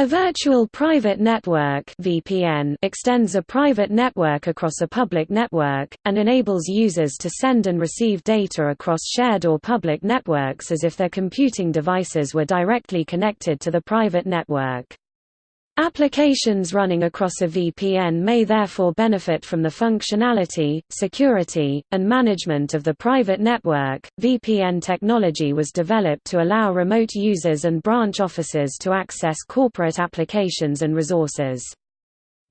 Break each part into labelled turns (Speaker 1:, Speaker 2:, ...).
Speaker 1: A virtual private network (VPN) extends a private network across a public network and enables users to send and receive data across shared or public networks as if their computing devices were directly connected to the private network. Applications running across a VPN may therefore benefit from the functionality, security, and management of the private network. VPN technology was developed to allow remote users and branch offices to access corporate applications and resources.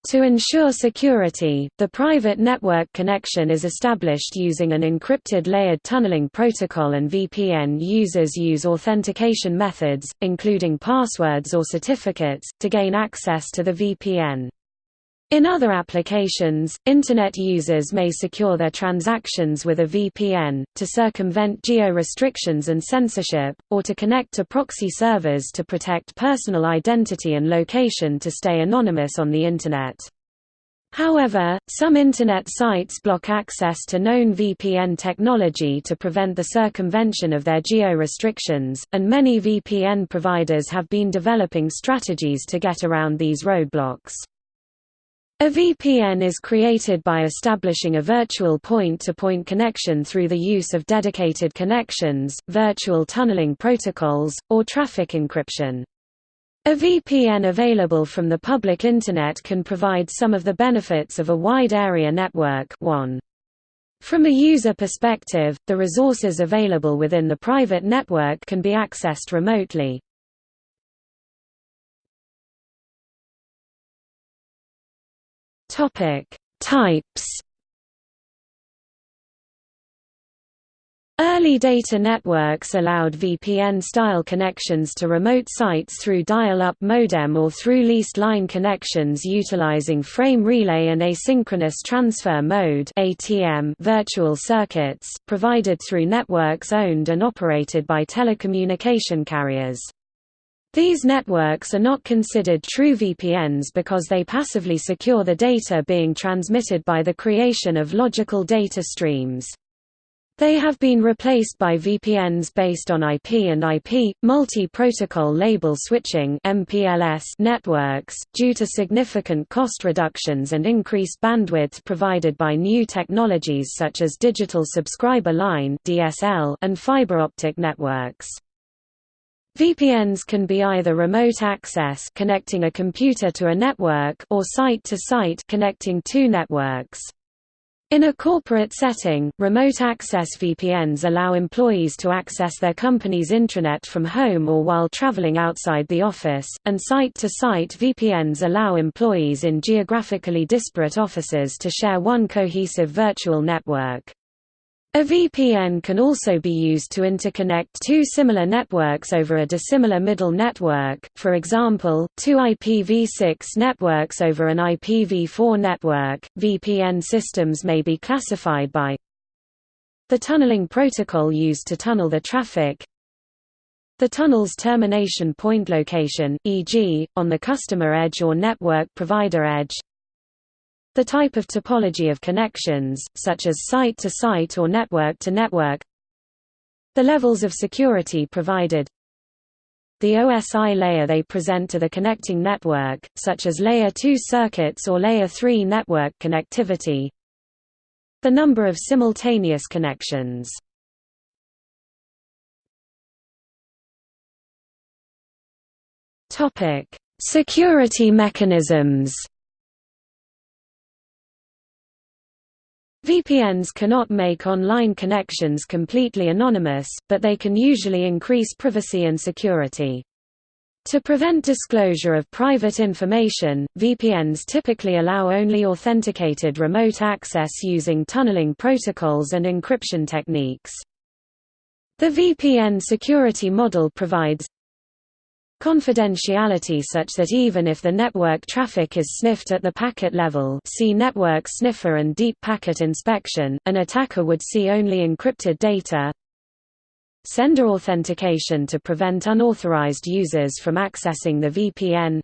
Speaker 1: To ensure security, the private network connection is established using an encrypted layered tunneling protocol and VPN users use authentication methods, including passwords or certificates, to gain access to the VPN. In other applications, Internet users may secure their transactions with a VPN, to circumvent geo-restrictions and censorship, or to connect to proxy servers to protect personal identity and location to stay anonymous on the Internet. However, some Internet sites block access to known VPN technology to prevent the circumvention of their geo-restrictions, and many VPN providers have been developing strategies to get around these roadblocks. A VPN is created by establishing a virtual point-to-point -point connection through the use of dedicated connections, virtual tunneling protocols, or traffic encryption. A VPN available from the public Internet can provide some of the benefits of a wide area network WAN. From a user perspective, the resources available within the private network can be accessed remotely. Topic: Types. Early data networks allowed VPN-style connections to remote sites through dial-up modem or through leased line connections utilizing frame relay and asynchronous transfer mode (ATM) virtual circuits, provided through networks owned and operated by telecommunication carriers. These networks are not considered true VPNs because they passively secure the data being transmitted by the creation of logical data streams. They have been replaced by VPNs based on IP and IP, multi-protocol label switching networks, due to significant cost reductions and increased bandwidth provided by new technologies such as digital subscriber line and fiber optic networks. VPNs can be either remote access connecting a computer to a network or site-to-site -site connecting two networks. In a corporate setting, remote access VPNs allow employees to access their company's intranet from home or while traveling outside the office, and site-to-site -site VPNs allow employees in geographically disparate offices to share one cohesive virtual network. A VPN can also be used to interconnect two similar networks over a dissimilar middle network, for example, two IPv6 networks over an IPv4 network. VPN systems may be classified by the tunneling protocol used to tunnel the traffic, the tunnel's termination point location, e.g., on the customer edge or network provider edge, the type of topology of connections, such as site-to-site -site or network-to-network The levels of security provided. The OSI layer they present to the connecting network, such as Layer 2 circuits or Layer 3 network connectivity. The number of simultaneous connections. Security mechanisms VPNs cannot make online connections completely anonymous, but they can usually increase privacy and security. To prevent disclosure of private information, VPNs typically allow only authenticated remote access using tunneling protocols and encryption techniques. The VPN security model provides confidentiality such that even if the network traffic is sniffed at the packet level see network sniffer and deep packet inspection, an attacker would see only encrypted data. Sender authentication to prevent unauthorized users from accessing the VPN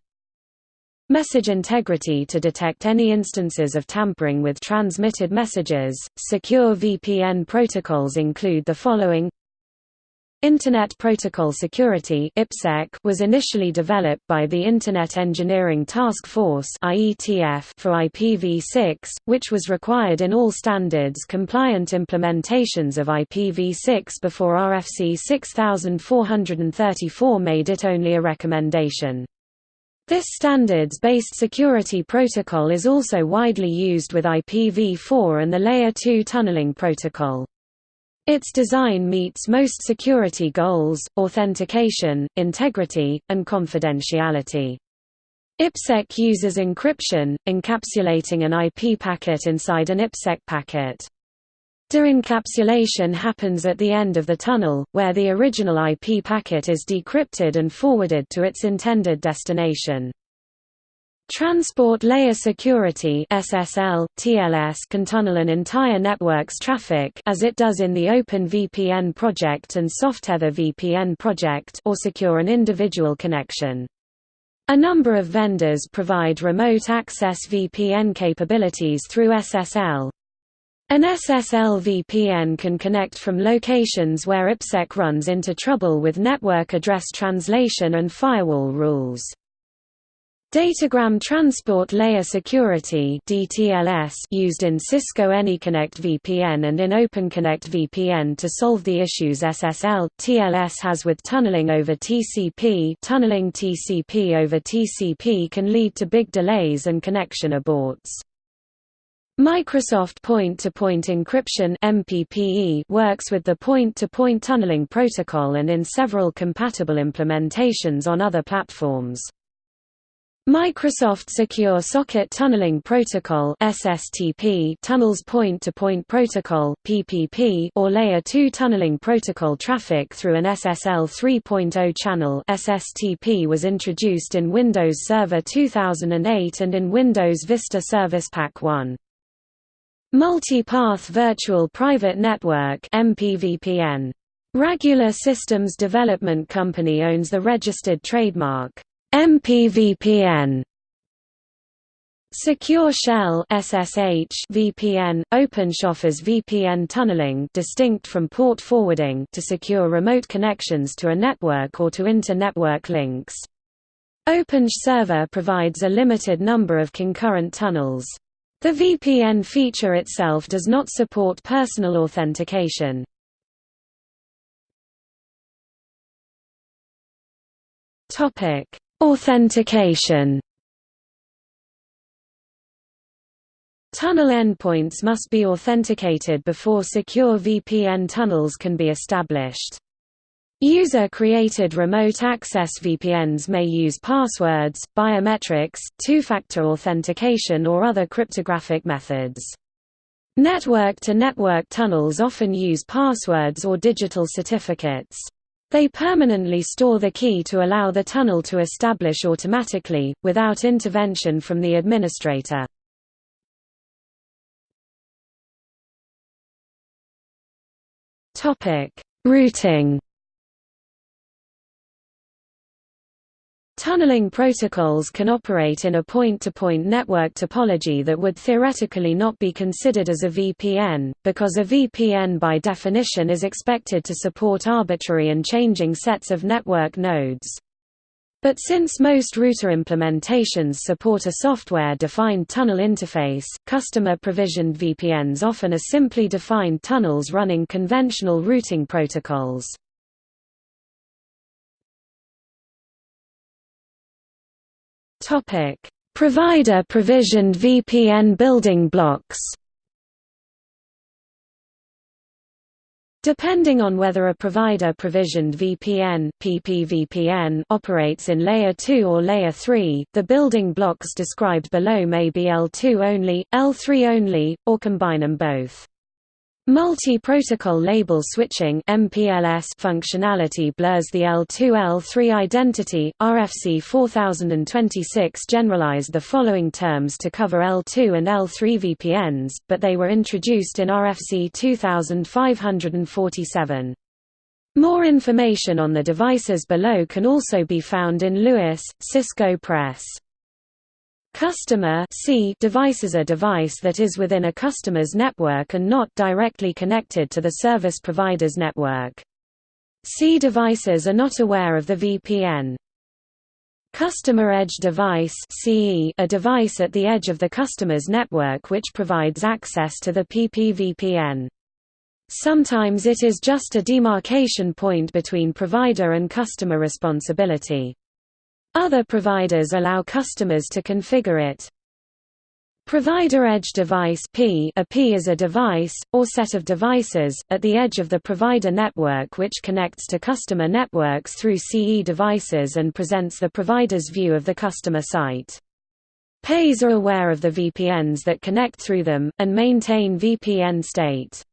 Speaker 1: Message integrity to detect any instances of tampering with transmitted messages. Secure VPN protocols include the following Internet Protocol Security was initially developed by the Internet Engineering Task Force for IPv6, which was required in all standards-compliant implementations of IPv6 before RFC 6434 made it only a recommendation. This standards-based security protocol is also widely used with IPv4 and the Layer 2 tunneling protocol. Its design meets most security goals, authentication, integrity, and confidentiality. IPsec uses encryption, encapsulating an IP packet inside an IPsec packet. De-encapsulation happens at the end of the tunnel, where the original IP packet is decrypted and forwarded to its intended destination. Transport Layer Security (SSL, TLS) can tunnel an entire network's traffic as it does in the OpenVPN project and Softether VPN project or secure an individual connection. A number of vendors provide remote access VPN capabilities through SSL. An SSL VPN can connect from locations where IPsec runs into trouble with network address translation and firewall rules. Datagram Transport Layer Security (DTLS) used in Cisco AnyConnect VPN and in OpenConnect VPN to solve the issues SSL TLS has with tunneling over TCP. Tunneling TCP over TCP can lead to big delays and connection aborts. Microsoft Point-to-Point Encryption (MPPE) works with the point-to-point -point tunneling protocol and in several compatible implementations on other platforms. Microsoft Secure Socket Tunneling Protocol (SSTP) tunnels point-to-point -point protocol (PPP) or layer 2 tunneling protocol traffic through an SSL 3.0 channel. SSTP was introduced in Windows Server 2008 and in Windows Vista Service Pack 1. Multi-Path Virtual Private Network (MPVPN). Ragula Systems Development Company owns the registered trademark MPVPN Secure Shell SSH VPN OpenSSH offers VPN tunneling distinct from port forwarding to secure remote connections to a network or to inter-network links. OpenSSH Server provides a limited number of concurrent tunnels. The VPN feature itself does not support personal authentication. Topic: Authentication Tunnel endpoints must be authenticated before secure VPN tunnels can be established. User-created remote access VPNs may use passwords, biometrics, two-factor authentication or other cryptographic methods. Network-to-network -network tunnels often use passwords or digital certificates. They permanently store the key to allow the tunnel to establish automatically, without intervention from the administrator. Routing Tunneling protocols can operate in a point-to-point -point network topology that would theoretically not be considered as a VPN, because a VPN by definition is expected to support arbitrary and changing sets of network nodes. But since most router implementations support a software-defined tunnel interface, customer-provisioned VPNs often are simply defined tunnels running conventional routing protocols. Provider provisioned VPN building blocks. Depending on whether a provider provisioned VPN, PPVPN operates in layer 2 or layer 3, the building blocks described below may be L2 only, L3 only, or combine them both. Multi-protocol label switching (MPLS) functionality blurs the L2-L3 identity. RFC 4026 generalized the following terms to cover L2 and L3 VPNs, but they were introduced in RFC 2547. More information on the devices below can also be found in Lewis, Cisco Press. Customer C device is a device that is within a customer's network and not directly connected to the service provider's network. C devices are not aware of the VPN. Customer Edge Device CE, a device at the edge of the customer's network which provides access to the PPVPN. Sometimes it is just a demarcation point between provider and customer responsibility. Other providers allow customers to configure it. Provider Edge Device P a P is a device, or set of devices, at the edge of the provider network which connects to customer networks through CE devices and presents the provider's view of the customer site. PEs are aware of the VPNs that connect through them, and maintain VPN state.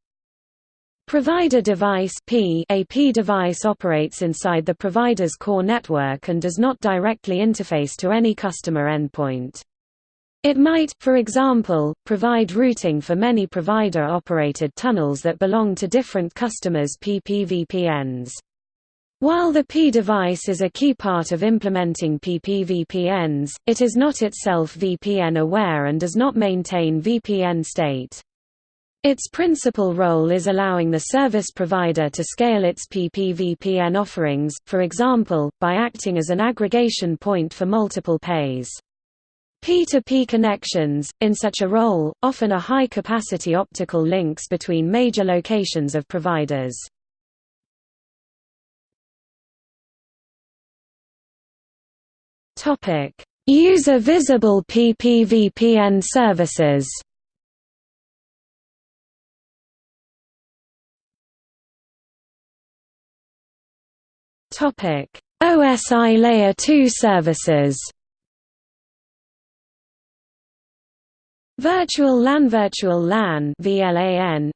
Speaker 1: Provider device P a P device operates inside the provider's core network and does not directly interface to any customer endpoint. It might, for example, provide routing for many provider-operated tunnels that belong to different customers' PPVPNs. While the P device is a key part of implementing PPVPNs, it is not itself VPN aware and does not maintain VPN state. Its principal role is allowing the service provider to scale its PPVPN offerings, for example, by acting as an aggregation point for multiple PEs. P2P connections, in such a role, often are high-capacity optical links between major locations of providers. User-visible PPVPN services OSI Layer 2 services Virtual LAN Virtual LAN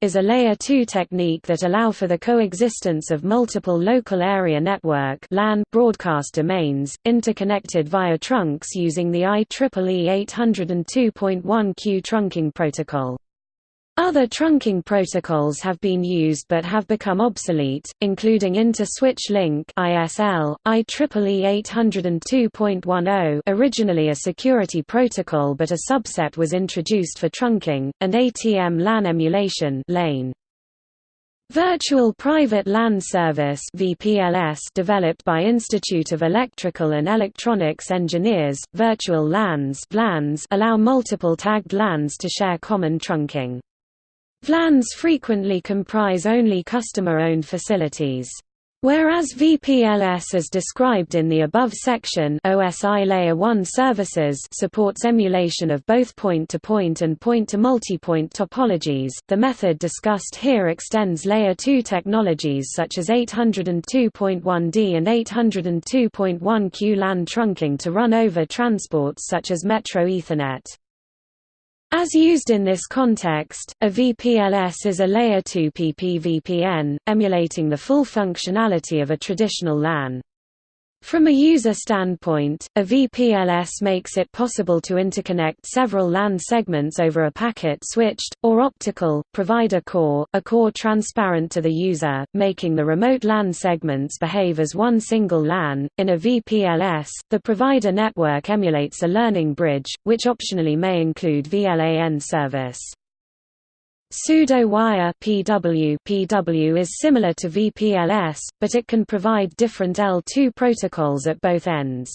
Speaker 1: is a Layer 2 technique that allow for the coexistence of multiple local area network LAN broadcast domains, interconnected via trunks using the IEEE 802.1q trunking protocol. Other trunking protocols have been used but have become obsolete, including Inter-Switch Link (ISL), IEEE 802.10, originally a security protocol but a subset was introduced for trunking, and ATM LAN emulation (LANE). Virtual Private LAN Service (VPLS) developed by Institute of Electrical and Electronics Engineers, virtual LANs allow multiple tagged LANs to share common trunking. VLANs frequently comprise only customer-owned facilities. Whereas VPLS as described in the above section OSI Layer 1 services supports emulation of both point-to-point -point and point-to-multipoint topologies, the method discussed here extends Layer 2 technologies such as 802.1d and 802.1q LAN trunking to run over transports such as Metro Ethernet. As used in this context, a VPLS is a Layer 2 PPVPN, emulating the full functionality of a traditional LAN. From a user standpoint, a VPLS makes it possible to interconnect several LAN segments over a packet-switched, or optical, provider core, a core transparent to the user, making the remote LAN segments behave as one single LAN. In a VPLS, the provider network emulates a learning bridge, which optionally may include VLAN service. Pseudo-wire PW, PW is similar to VPLS, but it can provide different L2 protocols at both ends.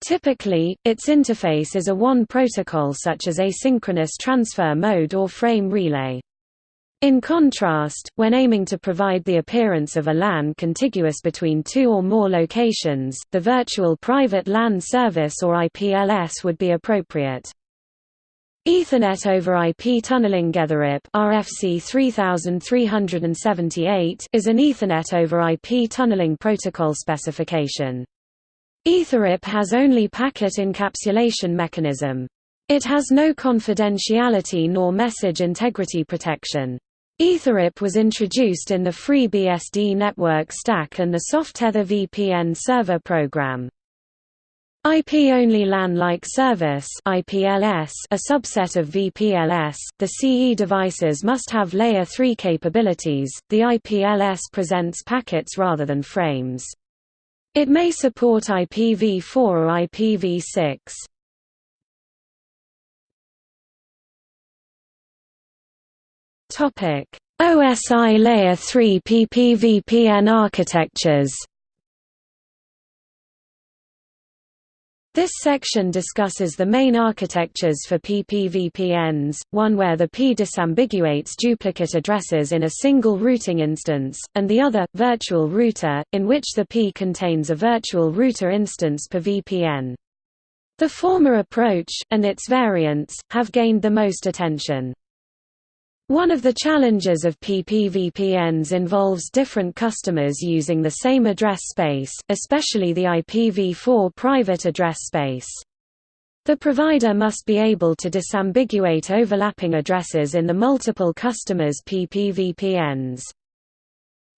Speaker 1: Typically, its interface is a one protocol such as asynchronous transfer mode or frame relay. In contrast, when aiming to provide the appearance of a LAN contiguous between two or more locations, the Virtual Private LAN Service or IPLS would be appropriate. Ethernet over IP tunneling Etherip RFC 3378 is an Ethernet over IP tunneling protocol specification. Etherip has only packet encapsulation mechanism. It has no confidentiality nor message integrity protection. Etherip was introduced in the FreeBSD network stack and the Softether VPN server program. IP-only LAN-like service IPLS, a subset of VPLS, the CE devices must have Layer 3 capabilities, the IPLS presents packets rather than frames. It may support IPv4 or IPv6. OSI Layer 3 PPVPN architectures This section discusses the main architectures for PPVPNs, one where the P disambiguates duplicate addresses in a single routing instance, and the other, virtual router, in which the P contains a virtual router instance per VPN. The former approach, and its variants, have gained the most attention. One of the challenges of PPVPNs involves different customers using the same address space, especially the IPv4 private address space. The provider must be able to disambiguate overlapping addresses in the multiple customers' PPVPNs.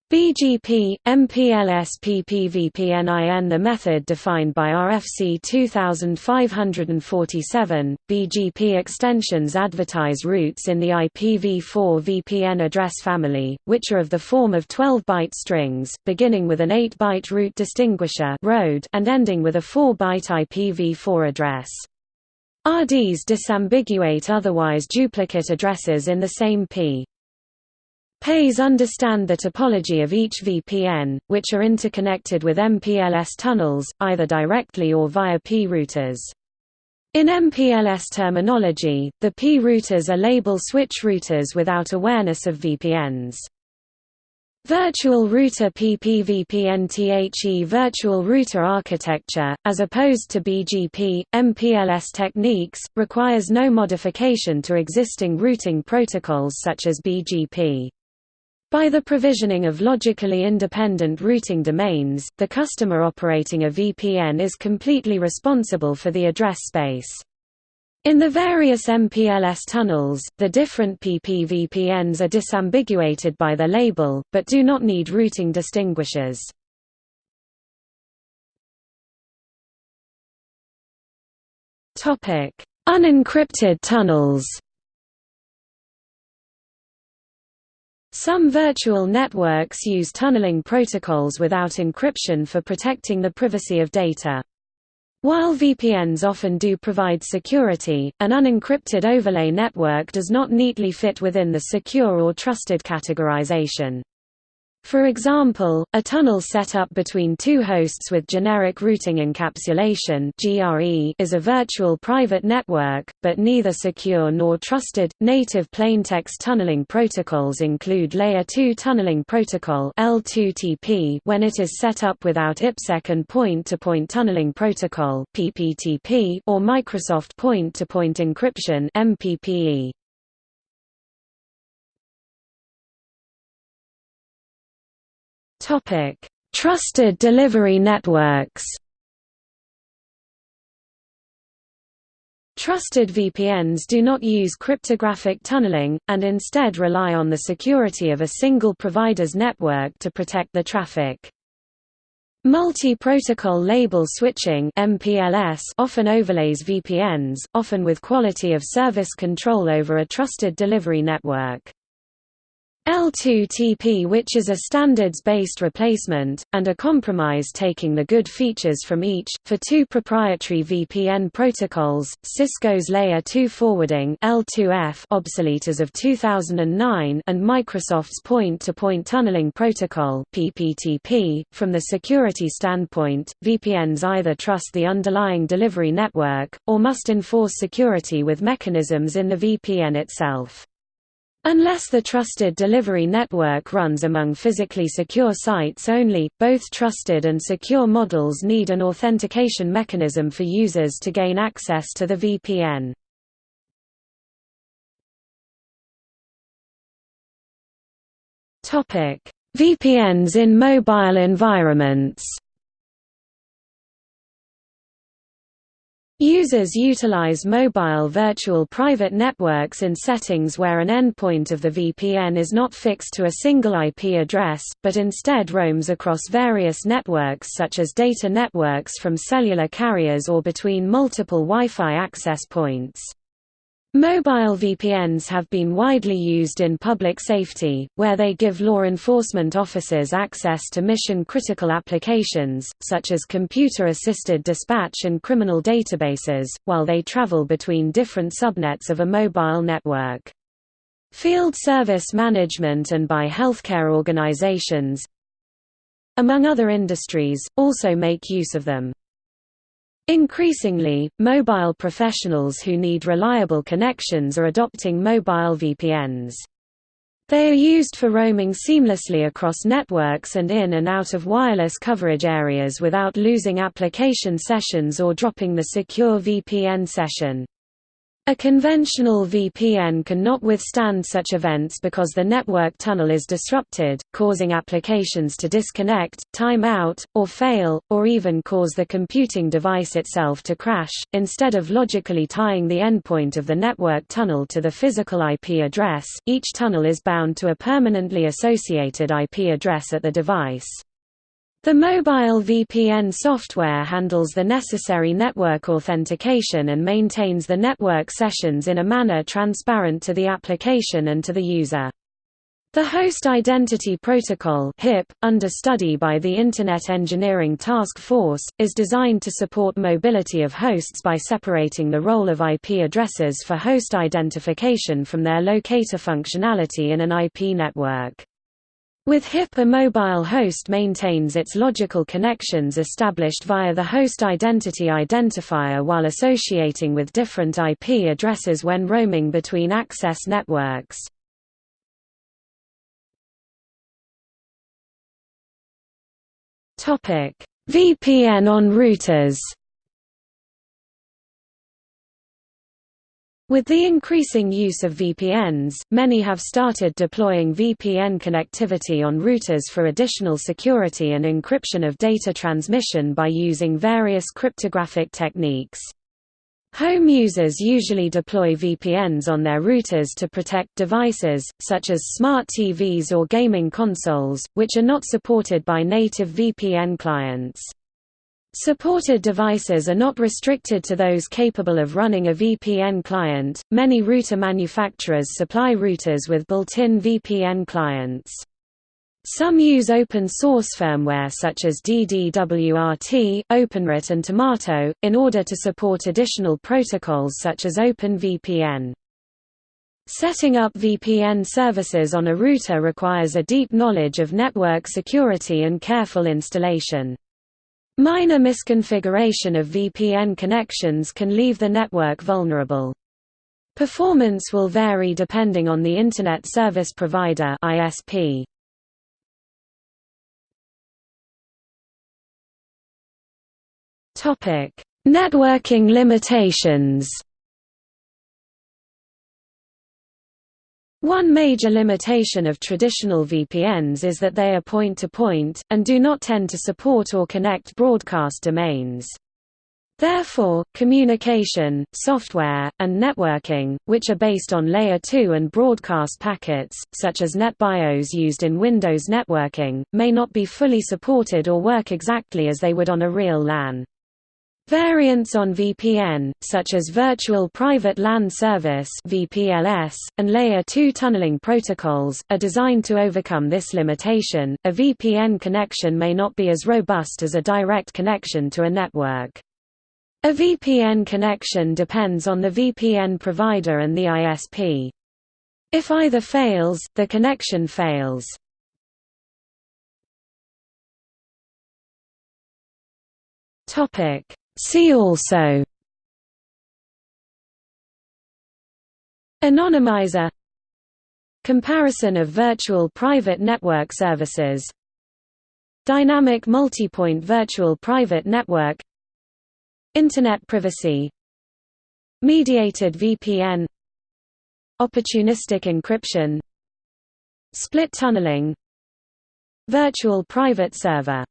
Speaker 1: BGP, MPLS PPVPNIN The method defined by RFC 2547, BGP extensions advertise routes in the IPv4 VPN address family, which are of the form of 12-byte strings, beginning with an 8-byte route distinguisher and ending with a 4-byte IPv4 address. RDs disambiguate otherwise duplicate addresses in the same P. PEs understand the topology of each VPN, which are interconnected with MPLS tunnels, either directly or via P routers. In MPLS terminology, the P routers are label switch routers without awareness of VPNs. Virtual Router PPVPNTHE Virtual Router architecture, as opposed to BGP, MPLS techniques, requires no modification to existing routing protocols such as BGP. By the provisioning of logically independent routing domains, the customer operating a VPN is completely responsible for the address space. In the various MPLS tunnels, the different PPVPNs are disambiguated by their label, but do not need routing distinguishers. Unencrypted tunnels Some virtual networks use tunneling protocols without encryption for protecting the privacy of data. While VPNs often do provide security, an unencrypted overlay network does not neatly fit within the secure or trusted categorization. For example, a tunnel set up between two hosts with generic routing encapsulation is a virtual private network, but neither secure nor trusted. Native plaintext tunneling protocols include Layer 2 tunneling protocol (L2TP) when it is set up without IPsec and point-to-point -point tunneling protocol (PPTP) or Microsoft point-to-point -point encryption. Topic: Trusted delivery networks. Trusted VPNs do not use cryptographic tunneling, and instead rely on the security of a single provider's network to protect the traffic. Multi-protocol label switching (MPLS) often overlays VPNs, often with quality of service control over a trusted delivery network. L2TP which is a standards-based replacement, and a compromise taking the good features from each, for two proprietary VPN protocols, Cisco's Layer 2 Forwarding L2F obsolete as of 2009 and Microsoft's Point-to-Point -point Tunneling Protocol PPTP. .From the security standpoint, VPNs either trust the underlying delivery network, or must enforce security with mechanisms in the VPN itself. Unless the trusted delivery network runs among physically secure sites only, both trusted and secure models need an authentication mechanism for users to gain access to the VPN. VPNs in mobile environments Users utilize mobile virtual private networks in settings where an endpoint of the VPN is not fixed to a single IP address, but instead roams across various networks such as data networks from cellular carriers or between multiple Wi-Fi access points. Mobile VPNs have been widely used in public safety, where they give law enforcement officers access to mission-critical applications, such as computer-assisted dispatch and criminal databases, while they travel between different subnets of a mobile network. field service management and by healthcare organizations, among other industries, also make use of them. Increasingly, mobile professionals who need reliable connections are adopting mobile VPNs. They are used for roaming seamlessly across networks and in and out of wireless coverage areas without losing application sessions or dropping the secure VPN session. A conventional VPN cannot withstand such events because the network tunnel is disrupted, causing applications to disconnect, time out, or fail, or even cause the computing device itself to crash. Instead of logically tying the endpoint of the network tunnel to the physical IP address, each tunnel is bound to a permanently associated IP address at the device. The mobile VPN software handles the necessary network authentication and maintains the network sessions in a manner transparent to the application and to the user. The Host Identity Protocol HIP, under study by the Internet Engineering Task Force, is designed to support mobility of hosts by separating the role of IP addresses for host identification from their locator functionality in an IP network. With HIP a mobile host maintains its logical connections established via the host identity identifier while associating with different IP addresses when roaming between access networks. VPN on routers With the increasing use of VPNs, many have started deploying VPN connectivity on routers for additional security and encryption of data transmission by using various cryptographic techniques. Home users usually deploy VPNs on their routers to protect devices, such as smart TVs or gaming consoles, which are not supported by native VPN clients. Supported devices are not restricted to those capable of running a VPN client. Many router manufacturers supply routers with built-in VPN clients. Some use open source firmware such as DDWRT, OpenWrt and Tomato, in order to support additional protocols such as OpenVPN. Setting up VPN services on a router requires a deep knowledge of network security and careful installation. Minor misconfiguration of VPN connections can leave the network vulnerable. Performance will vary depending on the Internet Service Provider ISP. Networking limitations. One major limitation of traditional VPNs is that they are point-to-point, -point, and do not tend to support or connect broadcast domains. Therefore, communication, software, and networking, which are based on Layer 2 and broadcast packets, such as NetBIOS used in Windows networking, may not be fully supported or work exactly as they would on a real LAN. Variants on VPN, such as Virtual Private LAN Service (VPLS) and Layer 2 tunneling protocols, are designed to overcome this limitation. A VPN connection may not be as robust as a direct connection to a network. A VPN connection depends on the VPN provider and the ISP. If either fails, the connection fails. Topic See also Anonymizer Comparison of virtual private network services Dynamic multipoint virtual private network Internet privacy Mediated VPN Opportunistic encryption Split tunneling Virtual private server